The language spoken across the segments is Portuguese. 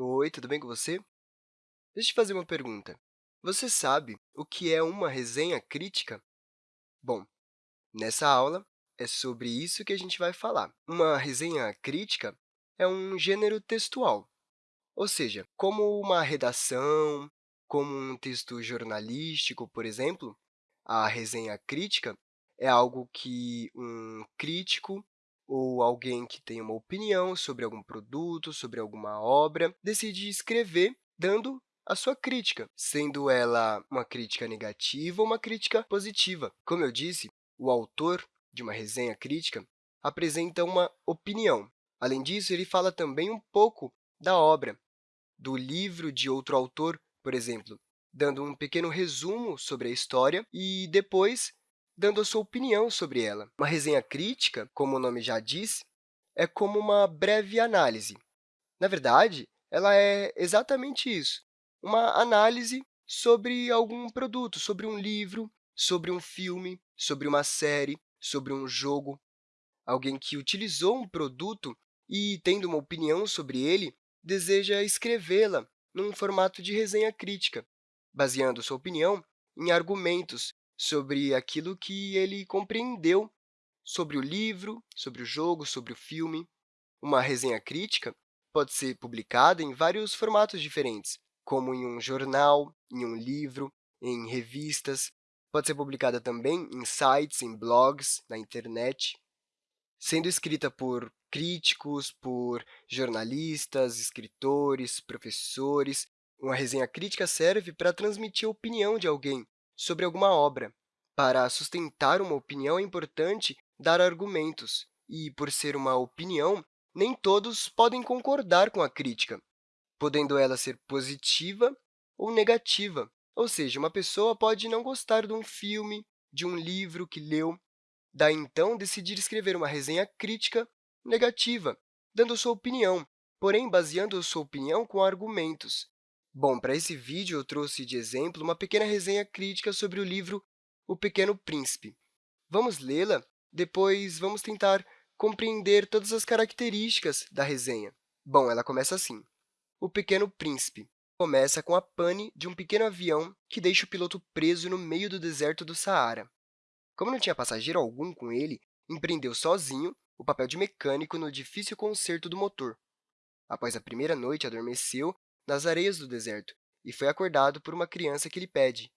Oi, tudo bem com você? Deixa eu te fazer uma pergunta. Você sabe o que é uma resenha crítica? Bom, nessa aula é sobre isso que a gente vai falar. Uma resenha crítica é um gênero textual, ou seja, como uma redação, como um texto jornalístico, por exemplo, a resenha crítica é algo que um crítico ou alguém que tem uma opinião sobre algum produto, sobre alguma obra, decide escrever dando a sua crítica, sendo ela uma crítica negativa ou uma crítica positiva. Como eu disse, o autor de uma resenha crítica apresenta uma opinião. Além disso, ele fala também um pouco da obra, do livro de outro autor, por exemplo, dando um pequeno resumo sobre a história e, depois, dando a sua opinião sobre ela. Uma resenha crítica, como o nome já diz, é como uma breve análise. Na verdade, ela é exatamente isso, uma análise sobre algum produto, sobre um livro, sobre um filme, sobre uma série, sobre um jogo. Alguém que utilizou um produto e, tendo uma opinião sobre ele, deseja escrevê-la num formato de resenha crítica, baseando sua opinião em argumentos sobre aquilo que ele compreendeu sobre o livro, sobre o jogo, sobre o filme. Uma resenha crítica pode ser publicada em vários formatos diferentes, como em um jornal, em um livro, em revistas. Pode ser publicada também em sites, em blogs, na internet, sendo escrita por críticos, por jornalistas, escritores, professores. Uma resenha crítica serve para transmitir a opinião de alguém sobre alguma obra. Para sustentar uma opinião, é importante dar argumentos, e, por ser uma opinião, nem todos podem concordar com a crítica, podendo ela ser positiva ou negativa. Ou seja, uma pessoa pode não gostar de um filme, de um livro que leu, daí, então, decidir escrever uma resenha crítica negativa, dando sua opinião, porém baseando sua opinião com argumentos. Bom, para esse vídeo, eu trouxe de exemplo uma pequena resenha crítica sobre o livro O Pequeno Príncipe. Vamos lê-la, depois vamos tentar compreender todas as características da resenha. Bom, ela começa assim. O Pequeno Príncipe começa com a pane de um pequeno avião que deixa o piloto preso no meio do deserto do Saara. Como não tinha passageiro algum com ele, empreendeu sozinho o papel de mecânico no difícil conserto do motor. Após a primeira noite, adormeceu nas areias do deserto e foi acordado por uma criança que lhe pede,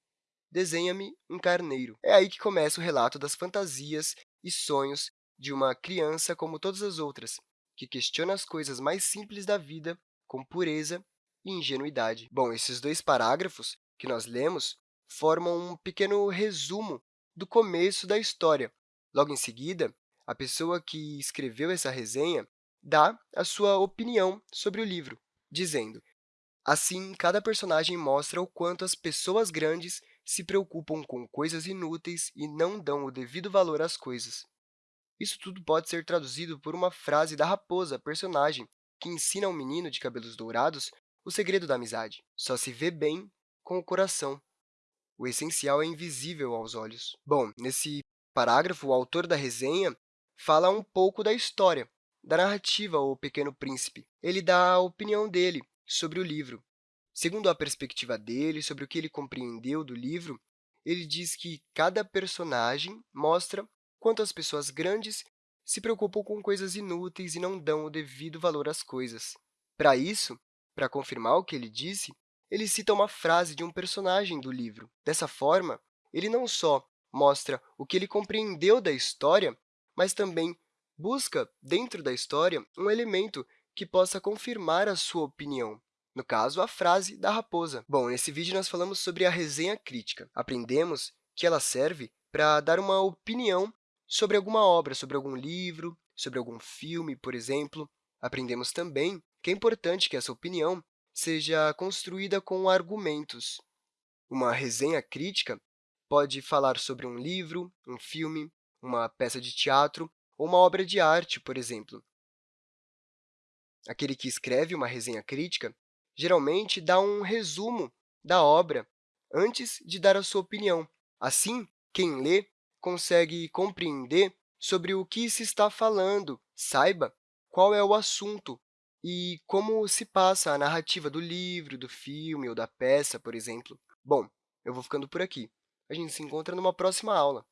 desenha-me um carneiro. É aí que começa o relato das fantasias e sonhos de uma criança como todas as outras, que questiona as coisas mais simples da vida com pureza e ingenuidade. Bom, esses dois parágrafos que nós lemos formam um pequeno resumo do começo da história. Logo em seguida, a pessoa que escreveu essa resenha dá a sua opinião sobre o livro, dizendo Assim, cada personagem mostra o quanto as pessoas grandes se preocupam com coisas inúteis e não dão o devido valor às coisas. Isso tudo pode ser traduzido por uma frase da raposa, personagem, que ensina ao menino de cabelos dourados o segredo da amizade. Só se vê bem com o coração. O essencial é invisível aos olhos. Bom, nesse parágrafo, o autor da resenha fala um pouco da história, da narrativa O Pequeno Príncipe. Ele dá a opinião dele sobre o livro. Segundo a perspectiva dele, sobre o que ele compreendeu do livro, ele diz que cada personagem mostra quanto as pessoas grandes se preocupam com coisas inúteis e não dão o devido valor às coisas. Para isso, para confirmar o que ele disse, ele cita uma frase de um personagem do livro. Dessa forma, ele não só mostra o que ele compreendeu da história, mas também busca, dentro da história, um elemento que possa confirmar a sua opinião, no caso, a frase da raposa. Bom, nesse vídeo nós falamos sobre a resenha crítica. Aprendemos que ela serve para dar uma opinião sobre alguma obra, sobre algum livro, sobre algum filme, por exemplo. Aprendemos também que é importante que essa opinião seja construída com argumentos. Uma resenha crítica pode falar sobre um livro, um filme, uma peça de teatro ou uma obra de arte, por exemplo. Aquele que escreve uma resenha crítica geralmente dá um resumo da obra antes de dar a sua opinião. Assim, quem lê consegue compreender sobre o que se está falando, saiba qual é o assunto e como se passa a narrativa do livro, do filme ou da peça, por exemplo. Bom, eu vou ficando por aqui. A gente se encontra numa próxima aula.